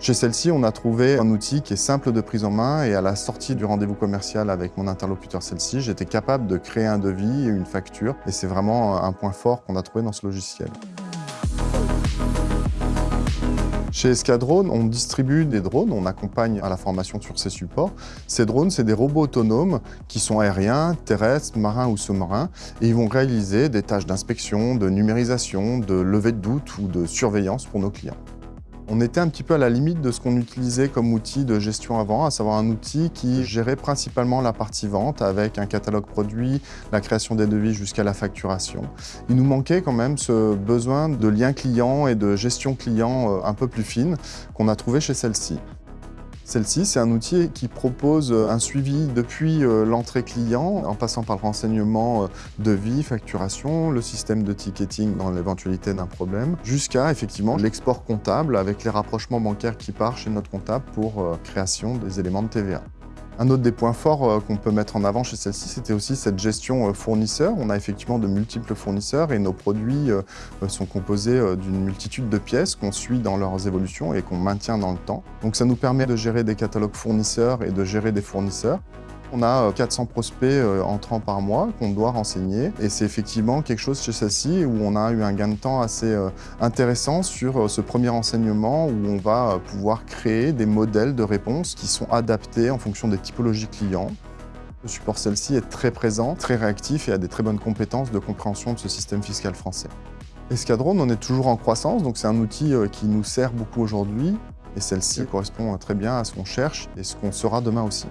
Chez celle-ci, on a trouvé un outil qui est simple de prise en main et à la sortie du rendez-vous commercial avec mon interlocuteur celle-ci, j'étais capable de créer un devis et une facture et c'est vraiment un point fort qu'on a trouvé dans ce logiciel. Chez Escadrone, on distribue des drones, on accompagne à la formation sur ces supports. Ces drones, c'est des robots autonomes qui sont aériens, terrestres, marins ou sous-marins et ils vont réaliser des tâches d'inspection, de numérisation, de levée de doute ou de surveillance pour nos clients. On était un petit peu à la limite de ce qu'on utilisait comme outil de gestion avant, à savoir un outil qui gérait principalement la partie vente avec un catalogue produit, la création des devis jusqu'à la facturation. Il nous manquait quand même ce besoin de lien client et de gestion client euh, un peu plus fine qu'on a trouvé chez celle-ci. Celle-ci, c'est un outil qui propose un suivi depuis euh, l'entrée client, en passant par le renseignement euh, de vie, facturation, le système de ticketing dans l'éventualité d'un problème, jusqu'à effectivement l'export comptable avec les rapprochements bancaires qui partent chez notre comptable pour euh, création des éléments de TVA. Un autre des points forts euh, qu'on peut mettre en avant chez celle-ci, c'était aussi cette gestion euh, fournisseur. On a effectivement de multiples fournisseurs et nos produits euh, sont composés d'une multitude de pièces qu'on suit dans leurs évolutions et qu'on maintient dans le temps. Donc ça nous permet de gérer des catalogues fournisseurs et de gérer des fournisseurs. On a 400 euh, prospects euh, entrants par mois qu'on doit renseigner et c'est effectivement quelque chose chez celle-ci où on a eu un gain de temps assez euh, intéressant sur ce premier renseignement où on va pouvoir créer des modèles de réponses qui sont adaptés en fonction des typologies clients. Le support celle-ci est très présent, très réactif et a des très bonnes compétences de compréhension de ce système fiscal français. Escadron, on est toujours en croissance, donc c'est un outil qui nous sert beaucoup aujourd'hui et celle-ci correspond très bien à ce qu'on cherche et ce qu'on sera demain aussi.